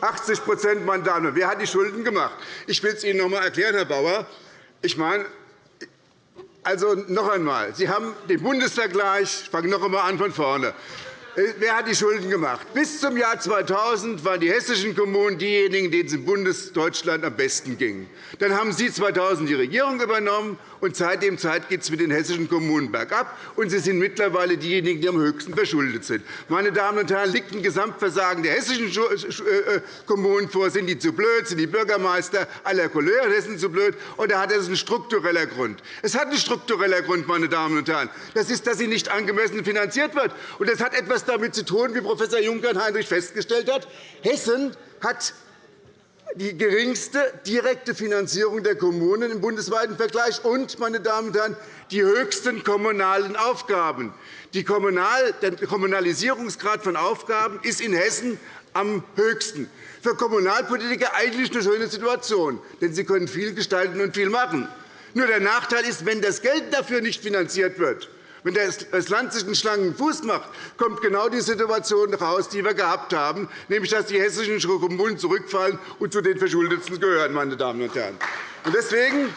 80 meine Damen und Herren. Wer hat die Schulden gemacht? Ich will es Ihnen noch einmal erklären, Herr Bauer. Ich meine, also noch einmal. Sie haben den Bundesvergleich. Ich fange noch einmal an von vorne. Äh, wer hat die Schulden gemacht? Bis zum Jahr 2000 waren die hessischen Kommunen diejenigen, denen es in Bundesdeutschland am besten ging. Dann haben Sie 2000 die Regierung übernommen, und seit Zeit geht es mit den hessischen Kommunen bergab, und sie sind mittlerweile diejenigen, die am höchsten verschuldet sind. Meine Damen und Herren, liegt ein Gesamtversagen der hessischen äh, äh, Kommunen vor? Sind die zu blöd? Sind die Bürgermeister aller Couleur Hessen zu blöd? Oder hat es einen struktureller Grund? Es hat einen struktureller Grund, meine Damen und Herren. Das ist, dass sie nicht angemessen finanziert wird. Und das hat etwas damit zu tun, wie Prof. Juncker-Heinrich festgestellt hat. Hessen hat die geringste direkte Finanzierung der Kommunen im bundesweiten Vergleich und, meine Damen und Herren, die höchsten kommunalen Aufgaben. der Kommunalisierungsgrad von Aufgaben ist in Hessen am höchsten. Für Kommunalpolitiker eigentlich eine schöne Situation, denn sie können viel gestalten und viel machen. Nur der Nachteil ist, wenn das Geld dafür nicht finanziert wird, wenn das Land sich einen schlanken Fuß macht, kommt genau die Situation heraus, die wir gehabt haben, nämlich dass die hessischen Kommunen zurückfallen und zu den Verschuldetsten gehören. Meine Damen und Herren. Deswegen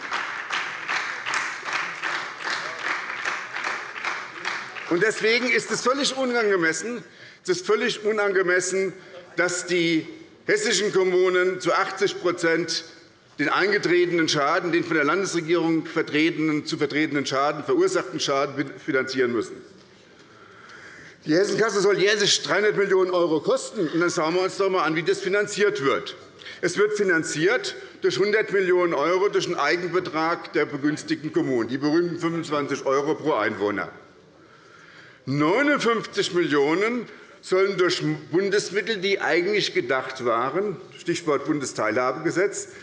Deswegen ist es völlig unangemessen, es ist völlig unangemessen dass die hessischen Kommunen zu 80 den eingetretenen Schaden, den von der Landesregierung zu vertretenen Schaden, verursachten Schaden finanzieren müssen. Die Hessenkasse soll jährlich 300 Millionen € kosten. dann schauen wir uns doch einmal an, wie das finanziert wird. Es wird finanziert durch 100 Millionen € durch den Eigenbetrag der begünstigten Kommunen, die berühmten 25 € pro Einwohner. 59 Millionen € sollen durch Bundesmittel, die eigentlich gedacht waren – Stichwort Bundesteilhabegesetz –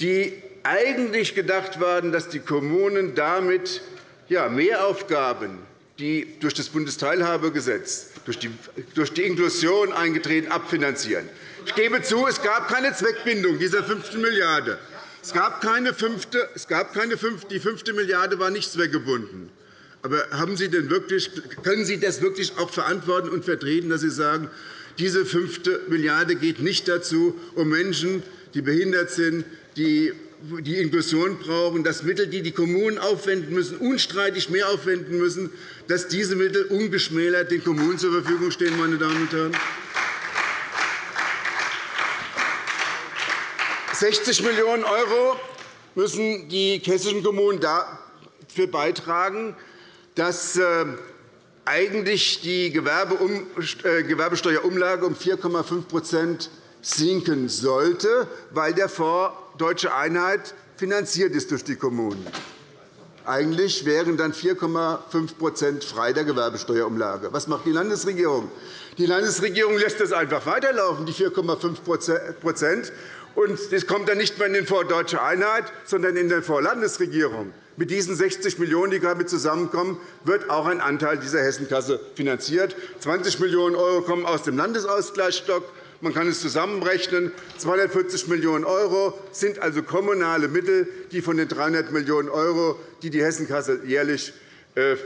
die eigentlich gedacht waren, dass die Kommunen damit Mehraufgaben, die durch das Bundesteilhabegesetz, durch die, Inklusion eingetreten, abfinanzieren. Ich gebe zu, es gab keine Zweckbindung dieser fünften Milliarde. Es gab keine fünfte, es gab keine fünfte, die fünfte Milliarde war nicht zweckgebunden. Aber haben Sie denn wirklich, können Sie das wirklich auch verantworten und vertreten, dass Sie sagen, diese fünfte Milliarde geht nicht dazu, um Menschen, die behindert sind, die die Inklusion brauchen, dass Mittel, die die Kommunen aufwenden müssen, unstreitig mehr aufwenden müssen, dass diese Mittel ungeschmälert den Kommunen zur Verfügung stehen. Meine Damen und Herren. 60 Millionen € müssen die hessischen Kommunen dafür beitragen, dass äh, eigentlich die äh, Gewerbesteuerumlage um 4,5 sinken sollte, weil der Fonds Deutsche Einheit finanziert ist durch die Kommunen. Eigentlich wären dann 4,5% frei der Gewerbesteuerumlage. Was macht die Landesregierung? Die Landesregierung lässt das einfach weiterlaufen, die 4,5% und das kommt dann nicht mehr in den Fonds Deutsche Einheit, sondern in den Fonds Landesregierung. Mit diesen 60 Millionen €, die damit zusammenkommen, wird auch ein Anteil dieser Hessenkasse finanziert. 20 Millionen € kommen aus dem Landesausgleichsstock. Man kann es zusammenrechnen. 240 Millionen € sind also kommunale Mittel, die von den 300 Millionen €, die die Hessenkasse jährlich äh,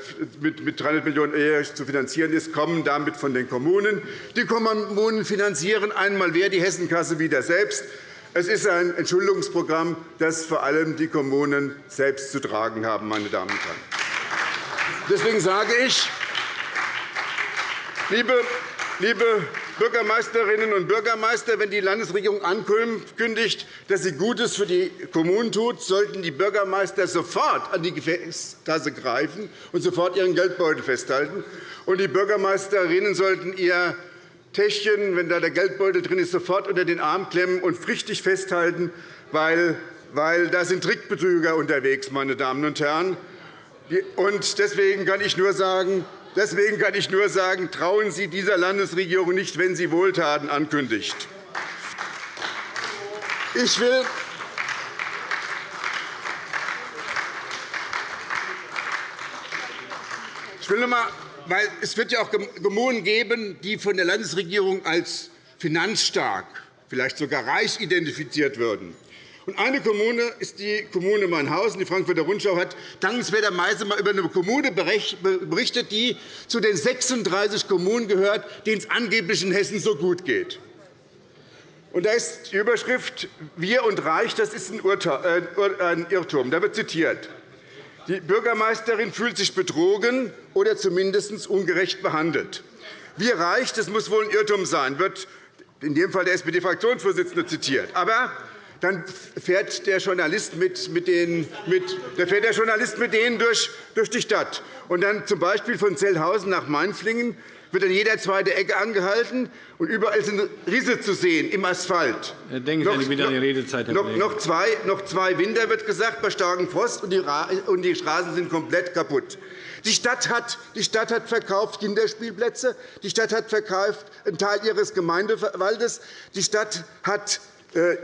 mit 300 Millionen € jährlich zu finanzieren ist, kommen damit von den Kommunen. Die Kommunen finanzieren einmal wer die Hessenkasse wieder selbst. Es ist ein Entschuldungsprogramm, das vor allem die Kommunen selbst zu tragen haben. Meine Damen und Herren. Deswegen sage ich, liebe Liebe Bürgermeisterinnen und Bürgermeister, wenn die Landesregierung ankündigt, dass sie Gutes für die Kommunen tut, sollten die Bürgermeister sofort an die Gefäßkasse greifen und sofort ihren Geldbeutel festhalten. Und die Bürgermeisterinnen sollten ihr Täschchen, wenn da der Geldbeutel drin ist, sofort unter den Arm klemmen und richtig festhalten, weil, weil da sind Trickbetrüger unterwegs, meine Damen und Herren. Und deswegen kann ich nur sagen, Deswegen kann ich nur sagen, trauen Sie dieser Landesregierung nicht, wenn sie Wohltaten ankündigt. Ich will ich will einmal weil es wird ja auch Kommunen geben, die von der Landesregierung als finanzstark, vielleicht sogar reich identifiziert würden. Eine Kommune ist die Kommune Meinhausen. Die Frankfurter Rundschau hat dankenswerterweise einmal über eine Kommune berichtet, die zu den 36 Kommunen gehört, denen es angeblich in Hessen so gut geht. Da ist die Überschrift Wir und Reich, das ist ein äh, Irrtum. Da wird zitiert. Die Bürgermeisterin fühlt sich betrogen oder zumindest ungerecht behandelt. Wir Reich, das muss wohl ein Irrtum sein, wird in dem Fall der SPD-Fraktionsvorsitzende zitiert. Aber dann fährt der Journalist mit, mit, den, mit, dann fährt der Journalist mit denen durch, durch die Stadt. Und dann z. B. von Zellhausen nach Mainflingen wird an jeder zweiten Ecke angehalten, und überall sind Risse zu sehen im Asphalt. Denken Sie noch, wieder an die Redezeit, Herr noch, noch, zwei, noch zwei Winter wird gesagt, bei starkem Frost, und die Straßen sind komplett kaputt. Die Stadt, hat, die Stadt hat verkauft Kinderspielplätze. Die Stadt hat verkauft einen Teil ihres Gemeindewaldes. Die Stadt hat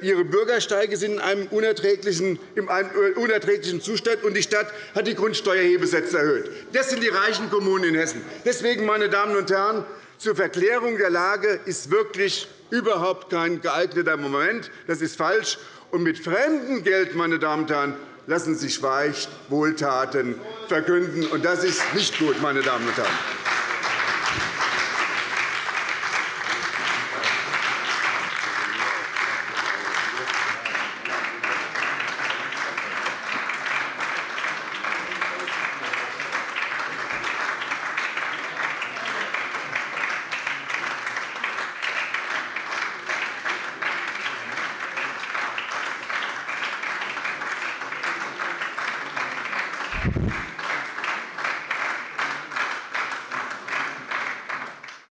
ihre Bürgersteige sind in einem einem unerträglichen Zustand, und die Stadt hat die Grundsteuerhebesätze erhöht. Das sind die reichen Kommunen in Hessen. Deswegen, meine Damen und Herren, zur Verklärung der Lage ist wirklich überhaupt kein geeigneter Moment. Das ist falsch. Und mit fremdem Geld, meine Damen und Herren, lassen sich weich Wohltaten verkünden. Und das ist nicht gut, meine Damen und Herren.